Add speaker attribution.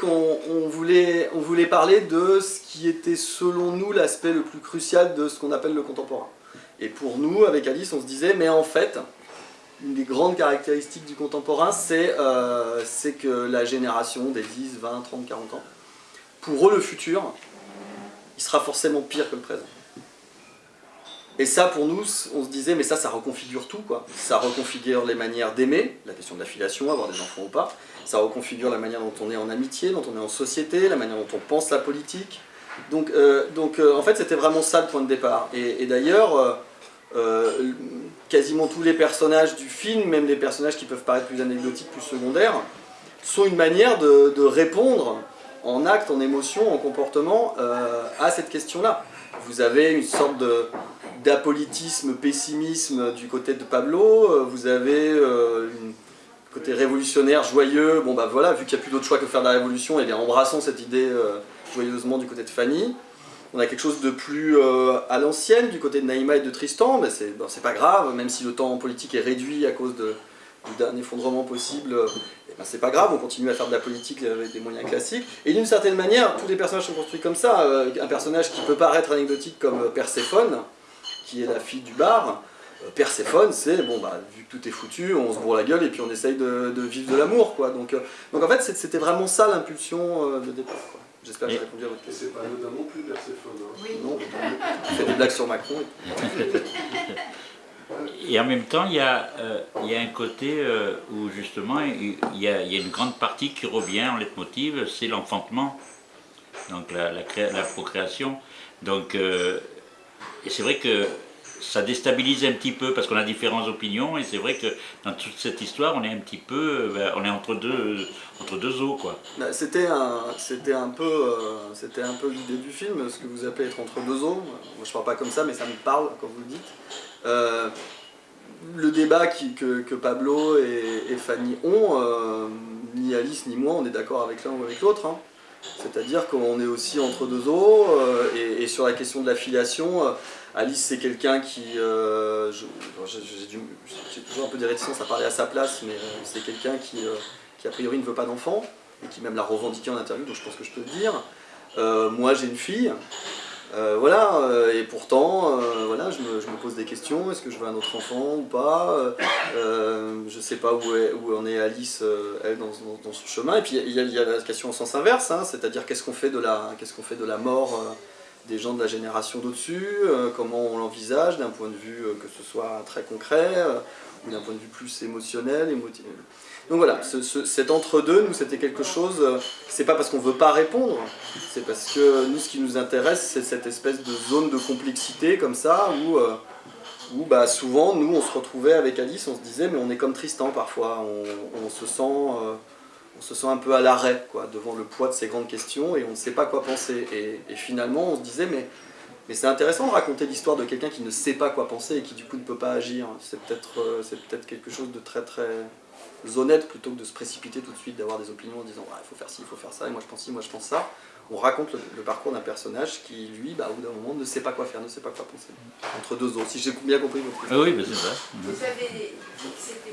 Speaker 1: qu'on on voulait, on voulait parler de ce qui était selon nous l'aspect le plus crucial de ce qu'on appelle le contemporain. Et pour nous, avec Alice, on se disait, mais en fait, une des grandes caractéristiques du contemporain, c'est euh, que la génération des 10, 20, 30, 40 ans, pour eux, le futur, il sera forcément pire que le présent. Et ça, pour nous, on se disait, mais ça, ça reconfigure tout, quoi. Ça reconfigure les manières d'aimer, la question de l'affiliation, avoir des enfants ou pas. Ça reconfigure la manière dont on est en amitié, dont on est en société, la manière dont on pense la politique. Donc, euh, donc euh, en fait, c'était vraiment ça le point de départ. Et, d'ailleurs, euh, quasiment tous les personnages du film, même les personnages qui peuvent paraître plus anecdotiques, plus secondaires, sont une manière de, de répondre en acte, en émotion, en comportement à cette question-là. Vous avez une sorte de d'apolitisme, pessimisme du côté de Pablo, euh, vous avez euh, côté révolutionnaire, joyeux, bon bah voilà, vu qu'il n'y a plus d'autre choix que faire de la révolution, et bien embrassons cette idée euh, joyeusement du côté de Fanny. On a quelque chose de plus à l'ancienne du côté de Naïma et de Tristan, mais c'est pas grave, même si le temps politique est réduit à cause de, d'un effondrement possible, eh ben c'est pas grave, on continue à faire de la politique avec des moyens classiques. Et d'une certaine manière, tous les personnages sont construits comme ça. Un personnage qui peut paraître anecdotique comme Perséphone, qui est la fille du bar, euh, Perséphone, c'est bon bah vu que tout est foutu, on se bourre la gueule et puis on essaye de, vivre de l'amour quoi. Donc, euh, donc en fait c'était vraiment ça l'impulsion euh, de départ. J'espère que j'ai répondu à votre question.
Speaker 2: C'est pas anodin non plus Perséphone. Hein.
Speaker 1: Oui. Non, on fait des blagues sur Macron.
Speaker 3: Et en même temps, il y a, il y a un côté où justement, il y, a, il y, a, une grande partie qui revient en leitmotiv, c'est l'enfantement, donc la, la, la, procréation. Donc et c'est vrai que ça déstabilise un petit peu parce qu'on a différentes opinions et c'est vrai que dans toute cette histoire on est un petit peu ben, on est entre deux entre deux eaux quoi.
Speaker 1: Bah, c'était un un peu euh, peu l'idée du film ce que vous appelez être entre deux eaux. Moi je parle pas comme ça mais ça me parle quand vous le dites. Euh, le débat que, Pablo et, Fanny ont, euh, ni Alice ni moi on est d'accord avec l'un ou avec l'autre. Hein. C'est-à-dire qu'on est aussi entre deux eaux, euh, et, sur la question de l'affiliation, euh, Alice c'est quelqu'un qui... Euh, j'ai toujours un peu des réticences à parler à sa place, mais c'est quelqu'un qui, qui a priori ne veut pas d'enfant, et qui même l'a revendiqué en interview, donc je pense que je peux le dire. moi j'ai une fille, euh, voilà, euh, et pourtant, euh, voilà, je me, pose des questions, est-ce que je veux un autre enfant ou pas? Je ne sais pas où, où en est Alice, elle, dans, son chemin. Et puis il y, a la question en sens inverse, hein, c'est-à-dire qu'est-ce qu'on fait, qu'on fait de la mort des gens de la génération d'au-dessus, comment on l'envisage d'un point de vue que ce soit très concret, ou d'un point de vue plus émotionnel. Donc voilà, cet entre-deux, nous, c'était quelque chose, euh, c'est pas parce qu'on veut pas répondre, c'est parce que nous, ce qui nous intéresse, c'est cette espèce de zone de complexité, comme ça, où, euh, où bah, souvent, nous, on se retrouvait avec Alice, on se disait, mais on est comme Tristan, parfois, on, se sent... Euh, on se sent un peu à l'arrêt quoi, devant le poids de ces grandes questions et on ne sait pas quoi penser. Et, finalement, on se disait, mais, mais c'est intéressant de raconter l'histoire de quelqu'un qui ne sait pas quoi penser et qui du coup ne peut pas agir. C'est peut-être peut quelque chose de très très honnête plutôt que de se précipiter tout de suite, d'avoir des opinions en disant il faut faire ci, il faut faire ça, et moi je pense ci, moi je pense ça. On raconte le, parcours d'un personnage qui, lui, bah, au bout d'un moment, ne sait pas quoi faire, ne sait pas quoi penser. Entre deux autres, si j'ai bien compris votre
Speaker 3: question. Ah oui, bah, c'est ça.
Speaker 4: Vous avez, c'était